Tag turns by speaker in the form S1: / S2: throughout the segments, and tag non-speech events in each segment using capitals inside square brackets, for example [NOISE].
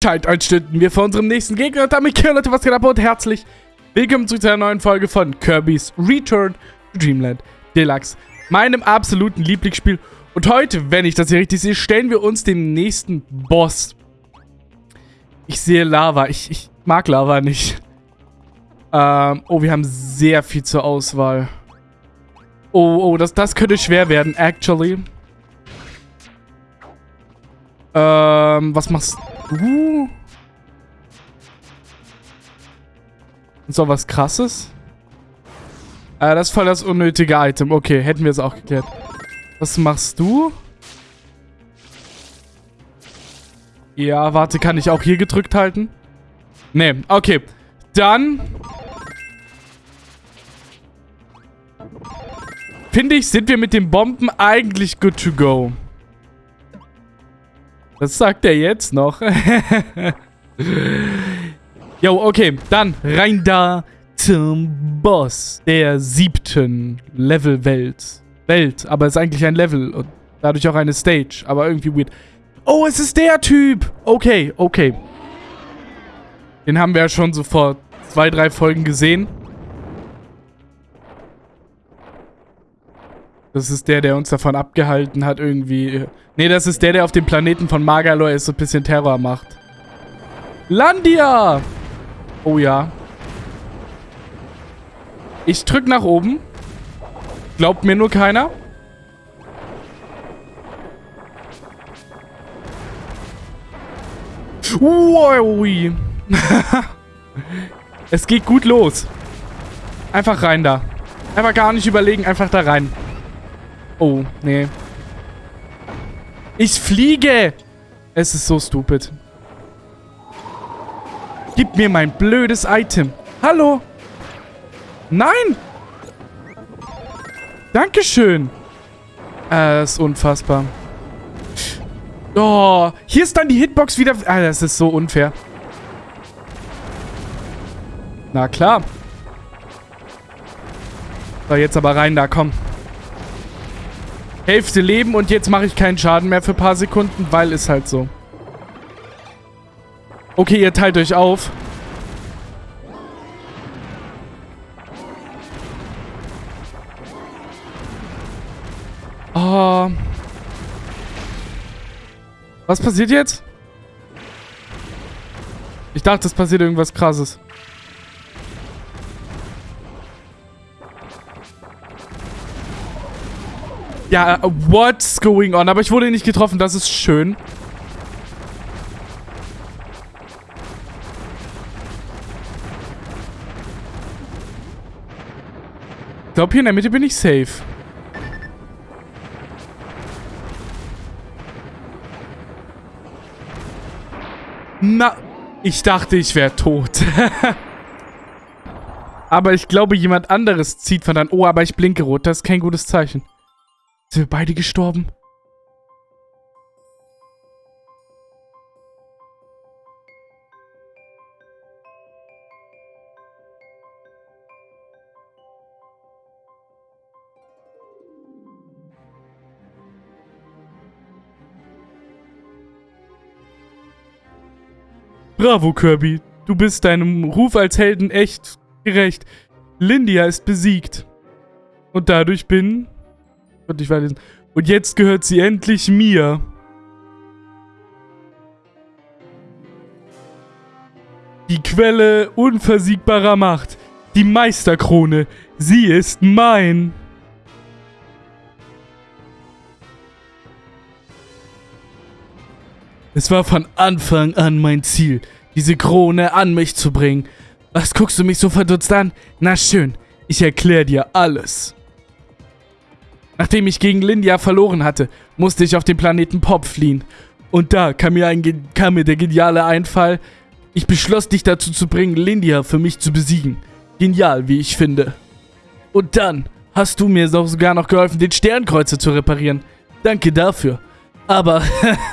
S1: Zeiteinstünden wir vor unserem nächsten Gegner und damit hier Leute, was geht ab und herzlich willkommen zu einer neuen Folge von Kirby's Return to Dreamland Deluxe, meinem absoluten Lieblingsspiel. Und heute, wenn ich das hier richtig sehe, stellen wir uns dem nächsten Boss. Ich sehe Lava, ich, ich mag Lava nicht. Ähm, oh, wir haben sehr viel zur Auswahl. Oh, oh, das, das könnte schwer werden, actually. Ähm, was machst du? Uh. So was krasses? Äh, das ist voll das unnötige Item. Okay, hätten wir es auch geklärt. Was machst du? Ja, warte, kann ich auch hier gedrückt halten? Nee, okay. Dann... Finde ich, sind wir mit den Bomben eigentlich good to go. Was sagt er jetzt noch? [LAUGHS] Jo, okay. Dann rein da zum Boss der siebten Level-Welt. Welt, aber es ist eigentlich ein Level und dadurch auch eine Stage, aber irgendwie weird. Oh, es ist der Typ! Okay, okay. Den haben wir ja schon so vor zwei, drei Folgen gesehen. Das ist der, der uns davon abgehalten hat, irgendwie... Ne, das ist der, der auf dem Planeten von Magalor ist und ein bisschen Terror macht. Landia! Oh ja. Ich drück nach oben. Glaubt mir nur keiner. Wow. [LAUGHS] es geht gut los. Einfach rein da. Einfach gar nicht überlegen, einfach da rein. Oh, nee. Ich fliege! Es ist so stupid. Gib mir mein blödes Item. Hallo? Nein! Dankeschön. Äh, das ist unfassbar. Oh, hier ist dann die Hitbox wieder... Ah, das ist so unfair. Na klar. So, jetzt aber rein da, komm. Hälfte Leben und jetzt mache ich keinen Schaden mehr für ein paar Sekunden, weil ist halt so. Okay, ihr teilt euch auf. Oh. Was passiert jetzt? Ich dachte, es passiert irgendwas krasses. Ja, what's going on? Aber ich wurde nicht getroffen, das ist schön. Ich glaube, hier in der Mitte bin ich safe. Na, ich dachte, ich wäre tot. [LAUGHS] aber ich glaube, jemand anderes zieht von dann... Oh, aber ich blinke rot. Das ist kein gutes Zeichen. Sind wir beide gestorben? Bravo, Kirby. Du bist deinem Ruf als Helden echt gerecht. Lindia ist besiegt. Und dadurch bin und ich weiterlesen. Und jetzt gehört sie endlich mir. Die Quelle unversiegbarer Macht. Die Meisterkrone. Sie ist mein. Es war von Anfang an mein Ziel, diese Krone an mich zu bringen. Was guckst du mich so verdutzt an? Na schön, ich erkläre dir alles. Nachdem ich gegen Lindia verloren hatte, musste ich auf den Planeten Pop fliehen. Und da kam mir, ein, kam mir der geniale Einfall. Ich beschloss dich dazu zu bringen, Lindia für mich zu besiegen. Genial, wie ich finde. Und dann hast du mir sogar noch geholfen, den Sternkreuzer zu reparieren. Danke dafür. Aber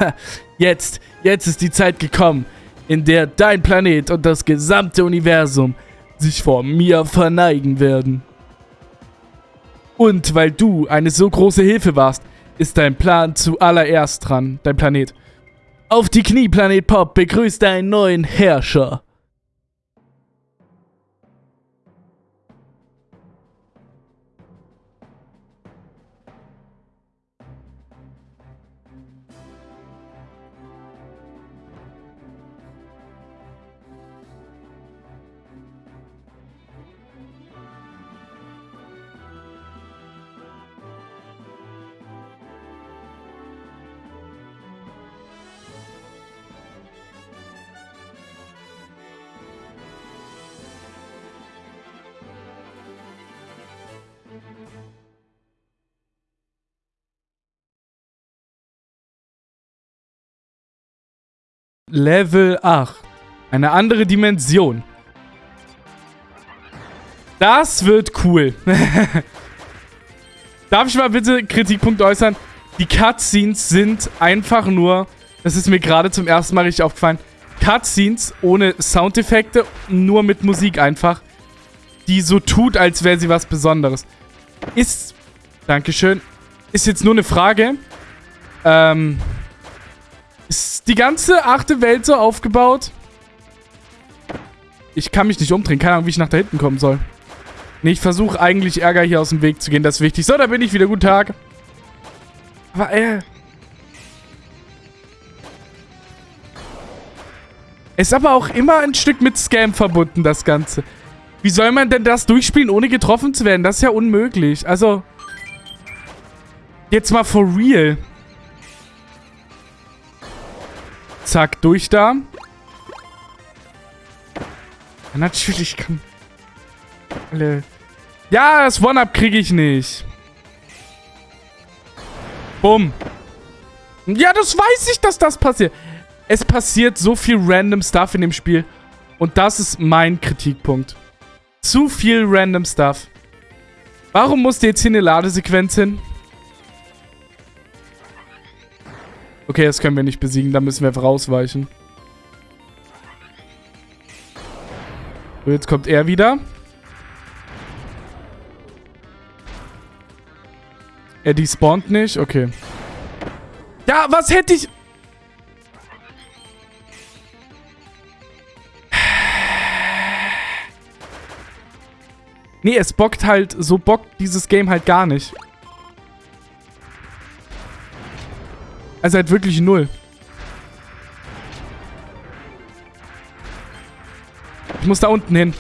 S1: [LAUGHS] jetzt, jetzt ist die Zeit gekommen, in der dein Planet und das gesamte Universum sich vor mir verneigen werden. Und weil du eine so große Hilfe warst, ist dein Plan zuallererst dran, dein Planet. Auf die Knie, Planet Pop, begrüßt deinen neuen Herrscher. Level 8. Eine andere Dimension. Das wird cool. [LAUGHS] Darf ich mal bitte Kritikpunkt äußern? Die Cutscenes sind einfach nur, das ist mir gerade zum ersten Mal richtig aufgefallen, Cutscenes ohne Soundeffekte, nur mit Musik einfach, die so tut, als wäre sie was Besonderes. Ist, Dankeschön, ist jetzt nur eine Frage, ähm, ist die ganze achte Welt so aufgebaut? Ich kann mich nicht umdrehen. Keine Ahnung, wie ich nach da hinten kommen soll. Nee, ich versuche eigentlich Ärger hier aus dem Weg zu gehen. Das ist wichtig. So, da bin ich wieder. Guten Tag. Aber, äh... Ist aber auch immer ein Stück mit Scam verbunden, das Ganze. Wie soll man denn das durchspielen, ohne getroffen zu werden? Das ist ja unmöglich. Also... Jetzt mal for real. Zack, durch da. Ja, natürlich kann... Alle... Ja, das One-Up kriege ich nicht. Bumm. Ja, das weiß ich, dass das passiert. Es passiert so viel random Stuff in dem Spiel. Und das ist mein Kritikpunkt. Zu viel random Stuff. Warum musste jetzt hier eine Ladesequenz hin? Okay, das können wir nicht besiegen. Da müssen wir einfach rausweichen. So, jetzt kommt er wieder. Er despawnt nicht. Okay. Ja, was hätte ich... Nee, es bockt halt... So bockt dieses Game halt gar nicht. Also halt wirklich null. Ich muss da unten hin.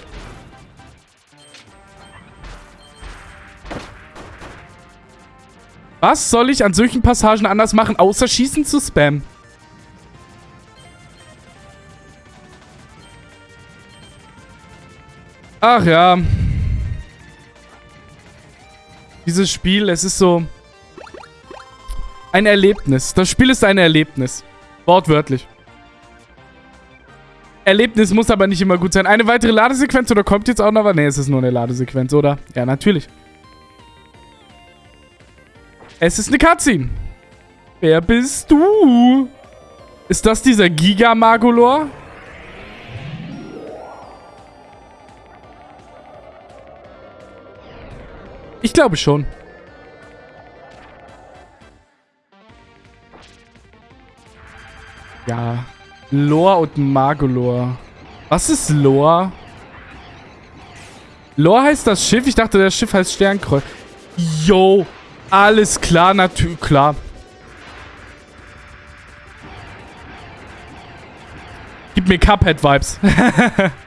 S1: Was soll ich an solchen Passagen anders machen, außer Schießen zu spammen? Ach ja. Dieses Spiel, es ist so... Ein Erlebnis. Das Spiel ist ein Erlebnis. Wortwörtlich. Erlebnis muss aber nicht immer gut sein. Eine weitere Ladesequenz oder kommt jetzt auch noch was? Ne, es ist nur eine Ladesequenz, oder? Ja, natürlich. Es ist eine Cutscene. Wer bist du? Ist das dieser Giga-Magolor? Ich glaube schon. Ja. Lore und Magolor. Was ist Lore? Lore heißt das Schiff? Ich dachte, das Schiff heißt Sternkreuz. Yo. Alles klar, natürlich. Klar. Gib mir Cuphead-Vibes. [LAUGHS]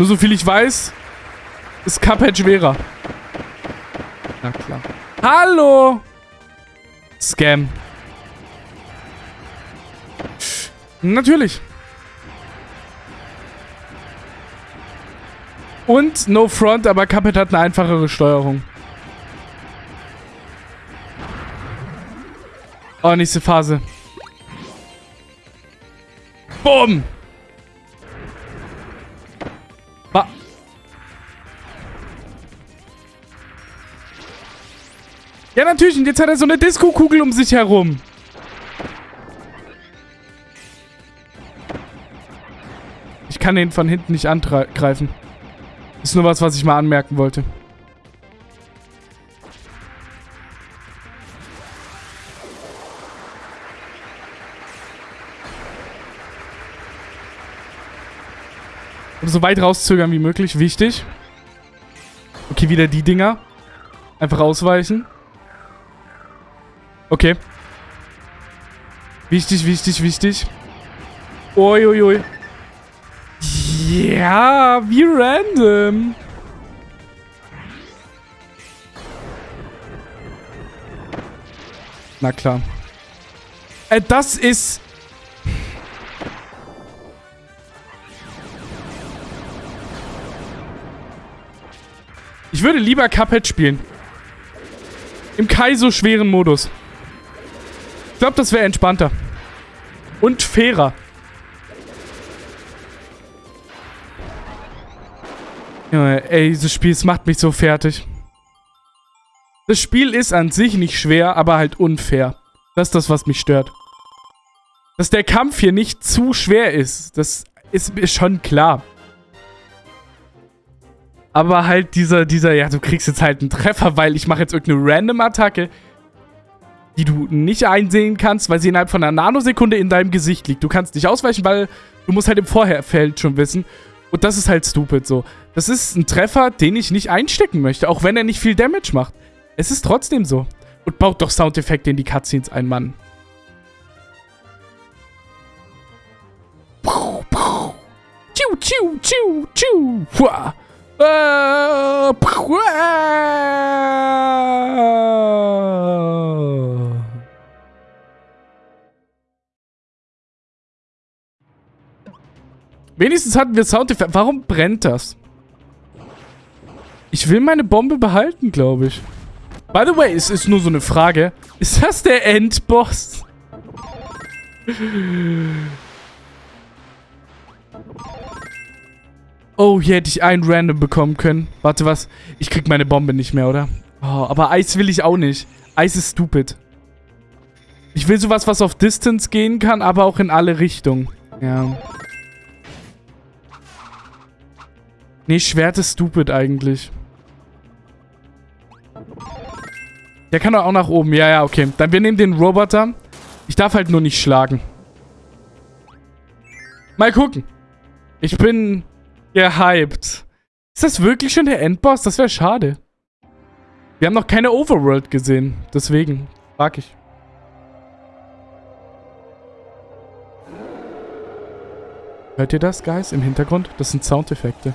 S1: Nur so viel ich weiß, ist Cuphead schwerer. Na klar. Hallo! Scam. Natürlich. Und No Front, aber Cuphead hat eine einfachere Steuerung. Oh, nächste Phase. Bumm! Ja, natürlich. Und jetzt hat er so eine Disco-Kugel um sich herum. Ich kann den von hinten nicht angreifen. Ist nur was, was ich mal anmerken wollte. so weit rauszögern wie möglich. Wichtig. Okay, wieder die Dinger. Einfach ausweichen. Okay. Wichtig, wichtig, wichtig. Uiuiui. Ui. Ja, wie random. Na klar. Äh, das ist... Ich würde lieber Cuphead spielen. Im Kaiso schweren Modus. Ich glaube, das wäre entspannter. Und fairer. Junge, ey, dieses Spiel, es macht mich so fertig. Das Spiel ist an sich nicht schwer, aber halt unfair. Das ist das, was mich stört. Dass der Kampf hier nicht zu schwer ist, das ist mir schon klar. Aber halt dieser, dieser, ja, du kriegst jetzt halt einen Treffer, weil ich mache jetzt irgendeine Random-Attacke, die du nicht einsehen kannst, weil sie innerhalb von einer Nanosekunde in deinem Gesicht liegt. Du kannst nicht ausweichen, weil du musst halt im Vorherfeld schon wissen. Und das ist halt stupid so. Das ist ein Treffer, den ich nicht einstecken möchte, auch wenn er nicht viel Damage macht. Es ist trotzdem so. Und baut doch Soundeffekte in die Cutscenes ein, Mann. Tschu, tschu, tschu, tschu. Hua. Wenigstens hatten wir Soundeffekte. Warum brennt das? Ich will meine Bombe behalten, glaube ich. By the way, es ist nur so eine Frage. Ist das der Endboss? Oh, hier hätte ich einen random bekommen können. Warte, was? Ich krieg meine Bombe nicht mehr, oder? Oh, aber Eis will ich auch nicht. Eis ist stupid. Ich will sowas, was auf Distance gehen kann, aber auch in alle Richtungen. Ja. Nee, Schwert ist stupid eigentlich. Der kann doch auch nach oben. Ja, ja, okay. Dann wir nehmen den Roboter. Ich darf halt nur nicht schlagen. Mal gucken. Ich bin gehypt. Ist das wirklich schon der Endboss? Das wäre schade. Wir haben noch keine Overworld gesehen. Deswegen frag ich. Hört ihr das, Guys, im Hintergrund? Das sind Soundeffekte.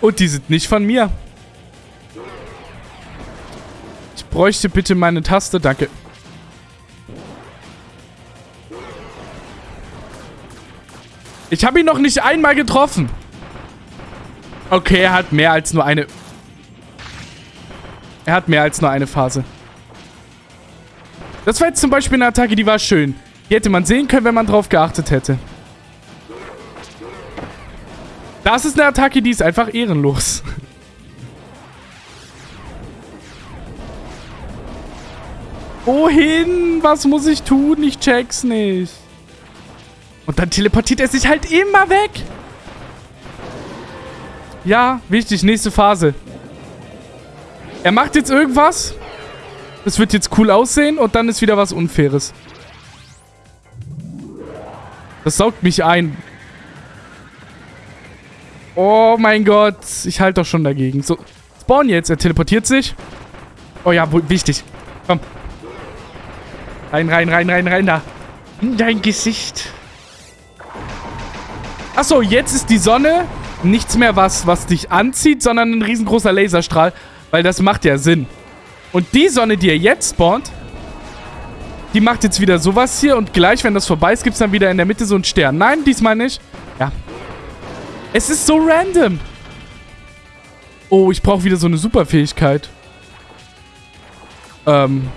S1: Und die sind nicht von mir. Ich bräuchte bitte meine Taste. Danke. Ich habe ihn noch nicht einmal getroffen. Okay, er hat mehr als nur eine... Er hat mehr als nur eine Phase. Das war jetzt zum Beispiel eine Attacke, die war schön. Die hätte man sehen können, wenn man drauf geachtet hätte. Das ist eine Attacke, die ist einfach ehrenlos. [LAUGHS] Wohin? Was muss ich tun? Ich check's nicht. Und dann teleportiert er sich halt immer weg. Ja, wichtig. Nächste Phase. Er macht jetzt irgendwas. Das wird jetzt cool aussehen und dann ist wieder was Unfaires. Das saugt mich ein. Oh mein Gott. Ich halte doch schon dagegen. So, spawn jetzt. Er teleportiert sich. Oh ja, wichtig. Komm. Rein, rein, rein, rein, rein da. In dein Gesicht. Achso, jetzt ist die Sonne nichts mehr was, was dich anzieht, sondern ein riesengroßer Laserstrahl. Weil das macht ja Sinn. Und die Sonne, die er jetzt spawnt, die macht jetzt wieder sowas hier. Und gleich, wenn das vorbei ist, gibt es dann wieder in der Mitte so einen Stern. Nein, diesmal nicht. Ja, es ist so random. Oh, ich brauche wieder so eine Superfähigkeit. Ähm.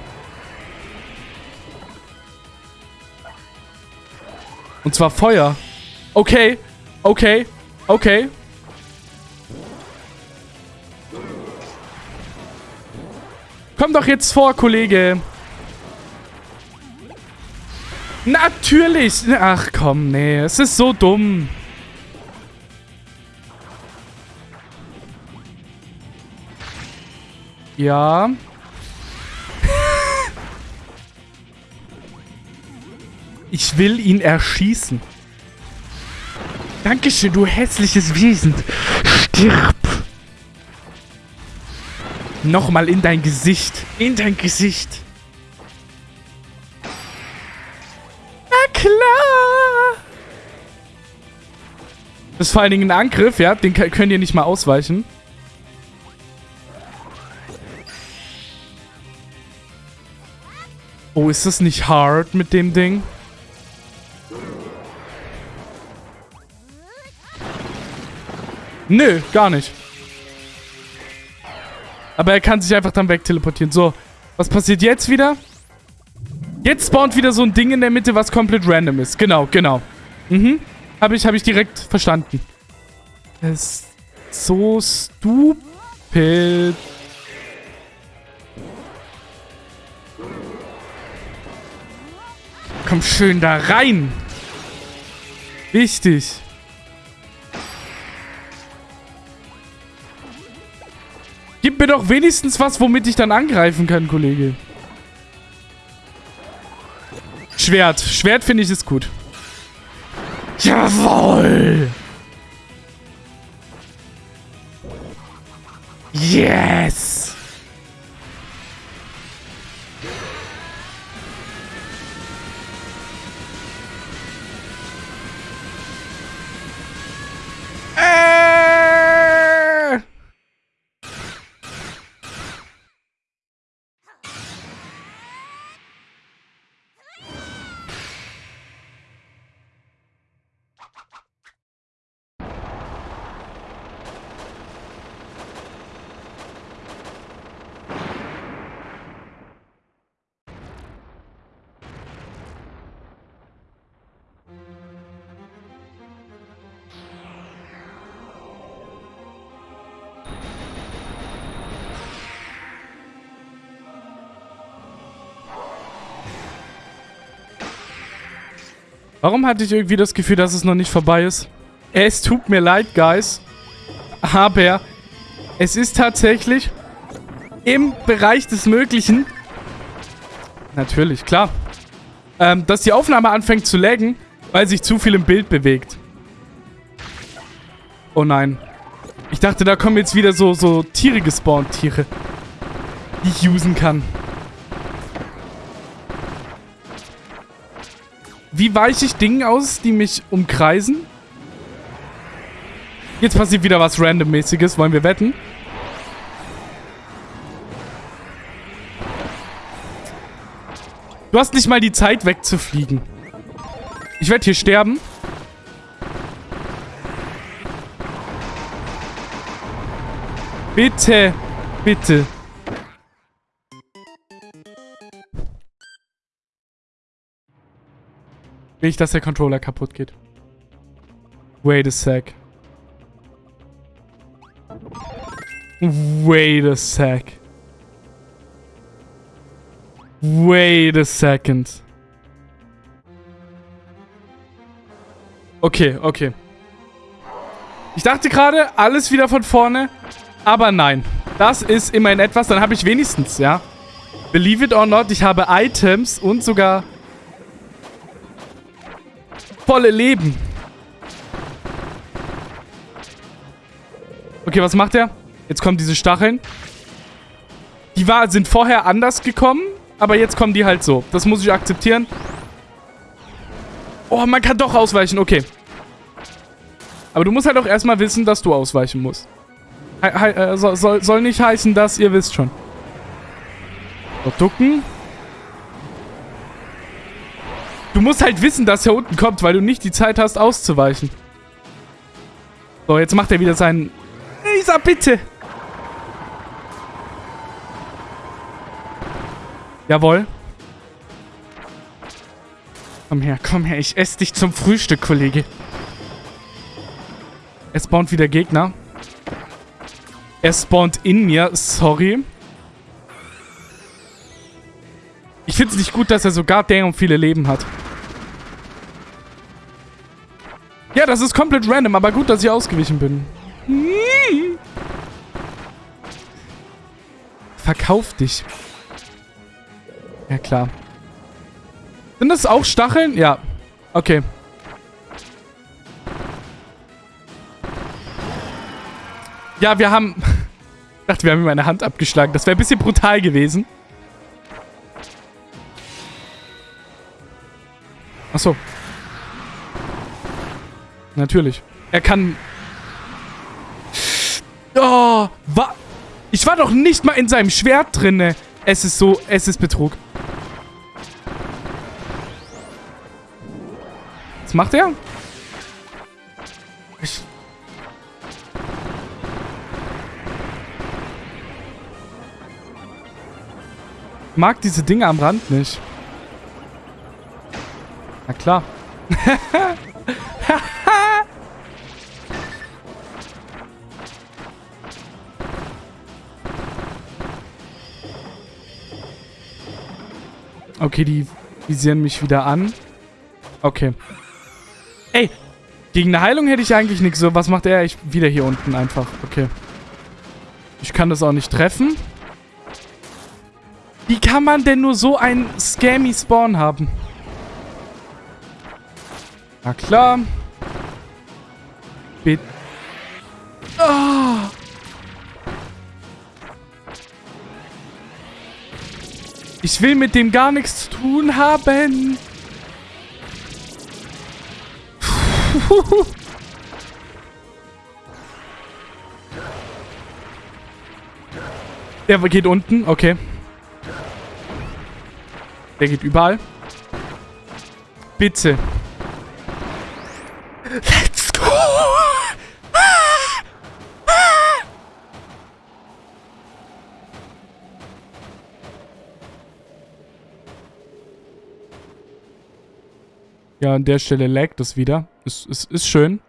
S1: Und zwar Feuer. Okay. Okay. Okay. Komm doch jetzt vor, Kollege. Natürlich. Ach komm, nee. Es ist so dumm. Ja. [LAUGHS] ich will ihn erschießen. Dankeschön, du hässliches Wesen. Stirb. Nochmal in dein Gesicht. In dein Gesicht. Na klar. Das ist vor allen Dingen ein Angriff, ja. Den könnt ihr nicht mal ausweichen. Oh, ist das nicht hard mit dem Ding? Nö, gar nicht. Aber er kann sich einfach dann wegteleportieren. So, was passiert jetzt wieder? Jetzt spawnt wieder so ein Ding in der Mitte, was komplett random ist. Genau, genau. Mhm. Habe ich, hab ich direkt verstanden. Das ist so stupid. Komm schön da rein. Wichtig. Gib mir doch wenigstens was, womit ich dann angreifen kann, Kollege. Schwert. Schwert finde ich ist gut. Jawohl! Yes! Warum hatte ich irgendwie das Gefühl, dass es noch nicht vorbei ist? Es tut mir leid, Guys. Aber es ist tatsächlich im Bereich des Möglichen. Natürlich, klar. Ähm, dass die Aufnahme anfängt zu laggen, weil sich zu viel im Bild bewegt. Oh nein. Ich dachte, da kommen jetzt wieder so, so Tiere gespawnt, Tiere. Die ich usen kann. Wie weiche ich Dingen aus, die mich umkreisen? Jetzt passiert wieder was Randommäßiges. Wollen wir wetten? Du hast nicht mal die Zeit wegzufliegen. Ich werde hier sterben. Bitte. Bitte. Ich, dass der Controller kaputt geht. Wait a sec. Wait a sec. Wait a second. Okay, okay. Ich dachte gerade, alles wieder von vorne. Aber nein. Das ist immerhin etwas. Dann habe ich wenigstens, ja. Believe it or not, ich habe Items und sogar volle Leben. Okay, was macht er? Jetzt kommen diese Stacheln. Die war, sind vorher anders gekommen, aber jetzt kommen die halt so. Das muss ich akzeptieren. Oh, man kann doch ausweichen. Okay. Aber du musst halt auch erstmal wissen, dass du ausweichen musst. He he äh, soll, soll nicht heißen, dass ihr wisst schon. So, ducken. Du musst halt wissen, dass er unten kommt, weil du nicht die Zeit hast, auszuweichen. So, jetzt macht er wieder seinen... Isa, bitte! Jawohl. Komm her, komm her. Ich esse dich zum Frühstück, Kollege. Es spawnt wieder Gegner. Er spawnt in mir. Sorry. Ich finde es nicht gut, dass er sogar damn viele Leben hat. Ja, das ist komplett random, aber gut, dass ich ausgewichen bin. Verkauf dich. Ja, klar. Sind das auch Stacheln? Ja. Okay. Ja, wir haben... [LAUGHS] Ich dachte, wir haben ihm meine Hand abgeschlagen. Das wäre ein bisschen brutal gewesen. Achso. Natürlich. Er kann... Oh, wa... Ich war doch nicht mal in seinem Schwert drinne. Es ist so... Es ist Betrug. Was macht er? Ich... mag diese Dinge am Rand nicht. Na klar. [LAUGHS] okay, die visieren mich wieder an. Okay. Ey, gegen eine Heilung hätte ich eigentlich nichts. So, was macht er? Ich wieder hier unten einfach. Okay. Ich kann das auch nicht treffen. Wie kann man denn nur so einen scammy Spawn haben? Na klar. Bitte. Ich will mit dem gar nichts zu tun haben. [LAUGHS] Der geht unten, okay. Der geht überall. Bitte. [LAUGHS] Ja, an der Stelle laggt es wieder. Ist, ist, ist schön.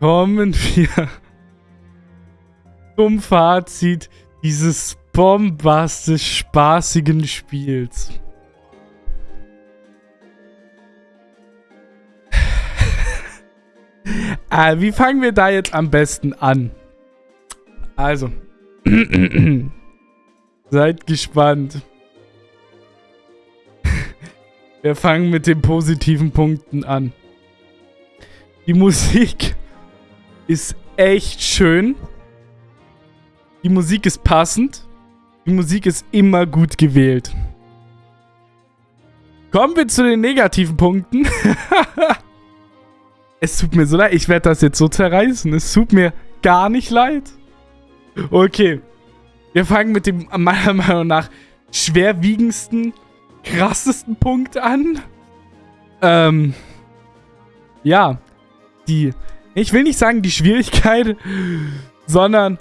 S1: Kommen wir zum Fazit dieses bombastisch spaßigen Spiels. [LAUGHS] äh, wie fangen wir da jetzt am besten an? Also. [CLEARS THROAT] Seid gespannt. [LAUGHS] Wir fangen mit den positiven Punkten an. Die Musik ist echt schön. Die Musik ist passend. Die Musik ist immer gut gewählt. Kommen wir zu den negativen Punkten. [LAUGHS] es tut mir so leid. Ich werde das jetzt so zerreißen. Es tut mir gar nicht leid. Okay. Wir fangen mit dem meiner Meinung nach schwerwiegendsten, krassesten Punkt an. Ähm. Ja. Die. Ich will nicht sagen die Schwierigkeit, sondern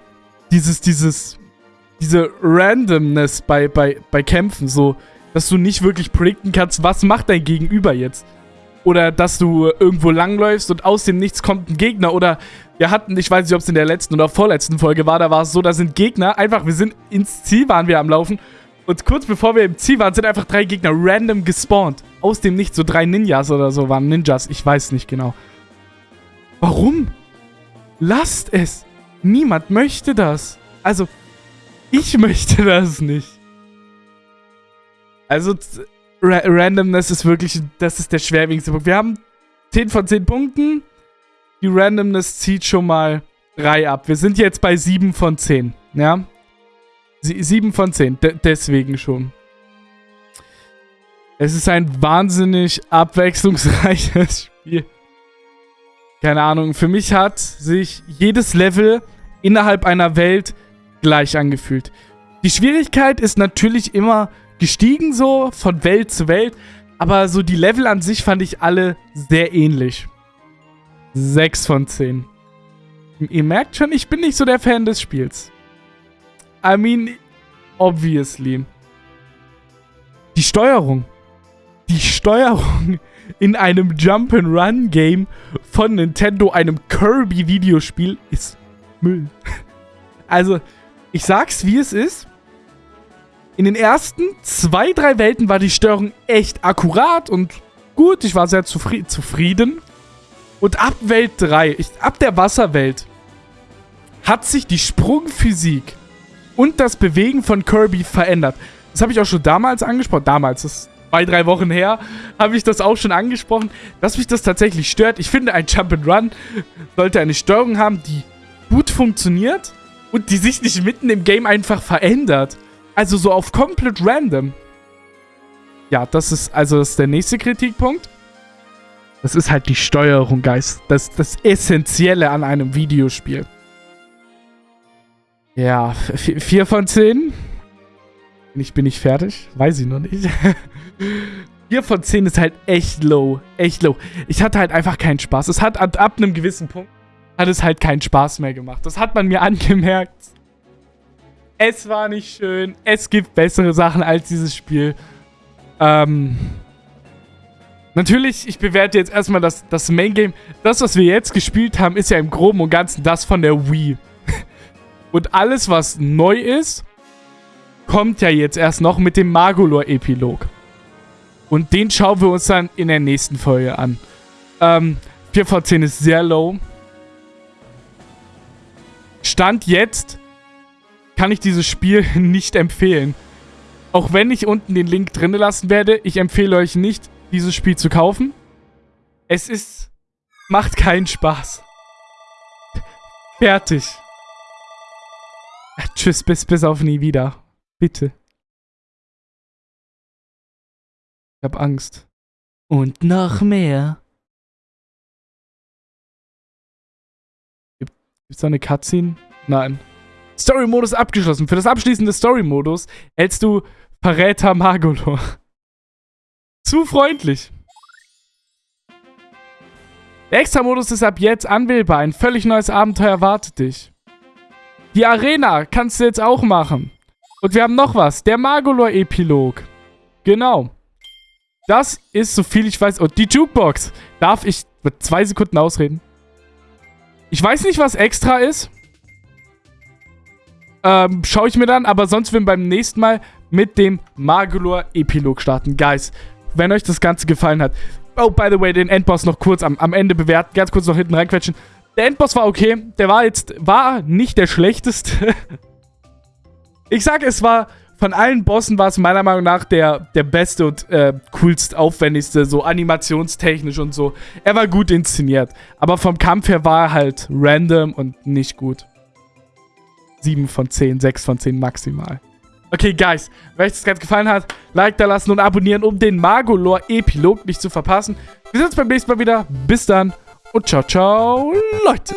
S1: dieses, dieses, diese Randomness bei, bei, bei Kämpfen, so, dass du nicht wirklich predikten kannst, was macht dein Gegenüber jetzt. Oder dass du irgendwo langläufst und aus dem Nichts kommt ein Gegner. Oder wir hatten, ich weiß nicht, ob es in der letzten oder vorletzten Folge war, da war es so, da sind Gegner, einfach, wir sind ins Ziel, waren wir am Laufen. Und kurz bevor wir im Ziel waren, sind einfach drei Gegner random gespawnt. Aus dem Nichts, so drei Ninjas oder so waren Ninjas, ich weiß nicht genau. Warum? Lasst es. Niemand möchte das. Also, ich [LAUGHS] möchte das nicht. Also, Ra Randomness ist wirklich, das ist der schwerwiegendste Punkt. Wir haben 10 von 10 Punkten. Die Randomness zieht schon mal 3 ab. Wir sind jetzt bei 7 von 10, ja? 7 von 10, De deswegen schon. Es ist ein wahnsinnig abwechslungsreiches [LAUGHS] Spiel. Keine Ahnung, für mich hat sich jedes Level innerhalb einer Welt gleich angefühlt. Die Schwierigkeit ist natürlich immer gestiegen so, von Welt zu Welt. Aber so die Level an sich fand ich alle sehr ähnlich. 6 von 10. Ihr merkt schon, ich bin nicht so der Fan des Spiels. I mean, obviously. Die Steuerung. Die Steuerung in einem Jump-and-Run-Game von Nintendo, einem Kirby-Videospiel, ist Müll. [LAUGHS] Also, ich sag's, wie es ist. In den ersten zwei, drei Welten war die Steuerung echt akkurat und gut. Ich war sehr zufri zufrieden. Und ab Welt 3, ich, ab der Wasserwelt, hat sich die Sprungphysik und das Bewegen von Kirby verändert. Das habe ich auch schon damals angesprochen. Damals, das zwei, drei Wochen her, habe ich das auch schon angesprochen, dass mich das tatsächlich stört. Ich finde, ein Jump'n'Run sollte eine Steuerung haben, die gut funktioniert und die sich nicht mitten im Game einfach verändert. Also so auf komplett random. Ja, das ist also das ist der nächste Kritikpunkt. Das ist halt die Steuerung, Geist. Das das Essentielle an einem Videospiel. Ja, 4 von 10. Ich bin nicht fertig. Weiß ich noch nicht. [LAUGHS] 4 von 10 ist halt echt low. Echt low. Ich hatte halt einfach keinen Spaß. Es hat ab, ab einem gewissen Punkt hat es halt keinen Spaß mehr gemacht. Das hat man mir [LAUGHS] angemerkt. Es war nicht schön. Es gibt bessere Sachen als dieses Spiel. Ähm... Natürlich, ich bewerte jetzt erstmal das, das Main Game. Das, was wir jetzt gespielt haben, ist ja im Groben und Ganzen das von der Wii. [LAUGHS] und alles, was neu ist, kommt ja jetzt erst noch mit dem Magolor-Epilog. Und den schauen wir uns dann in der nächsten Folge an. Ähm, 4 von 10 ist sehr low. Stand jetzt kann ich dieses Spiel [LAUGHS] nicht empfehlen. Auch wenn ich unten den Link drin lassen werde, ich empfehle euch nicht, dieses Spiel zu kaufen. Es ist... macht keinen Spaß. Fertig. Tschüss, bis, bis auf nie wieder. Bitte. Ich hab Angst. Und noch mehr. Gibt's da eine Cutscene? Nein. Story-Modus abgeschlossen. Für das Abschließen des Story-Modus hältst du Verräter Magolor. Zu freundlich. Der Extra-Modus ist ab jetzt anwählbar. Ein völlig neues Abenteuer erwartet dich. Die Arena kannst du jetzt auch machen. Und wir haben noch was. Der Magolor-Epilog. Genau. Das ist, so viel ich weiß... Und die Jukebox. Darf ich mit zwei Sekunden ausreden? Ich weiß nicht, was extra ist. Ähm, schaue ich mir dann, aber sonst werden wir beim nächsten Mal mit dem Magolor-Epilog starten. Guys, wenn euch das Ganze gefallen hat. Oh, by the way, den Endboss noch kurz am, am Ende bewerten. Ganz kurz noch hinten reinquetschen. Der Endboss war okay. Der war jetzt, war nicht der schlechteste. [LAUGHS] ich sag, es war, von allen Bossen war es meiner Meinung nach der, der beste und äh, coolst aufwendigste, so animationstechnisch und so. Er war gut inszeniert. Aber vom Kampf her war er halt random und nicht gut. 7 von 10, 6 von 10 maximal. Okay, Guys, wenn euch das Ganze gefallen hat, Like da lassen und abonnieren, um den Magolor-Epilog nicht zu verpassen. Wir sehen uns beim nächsten Mal wieder. Bis dann und ciao, ciao, Leute.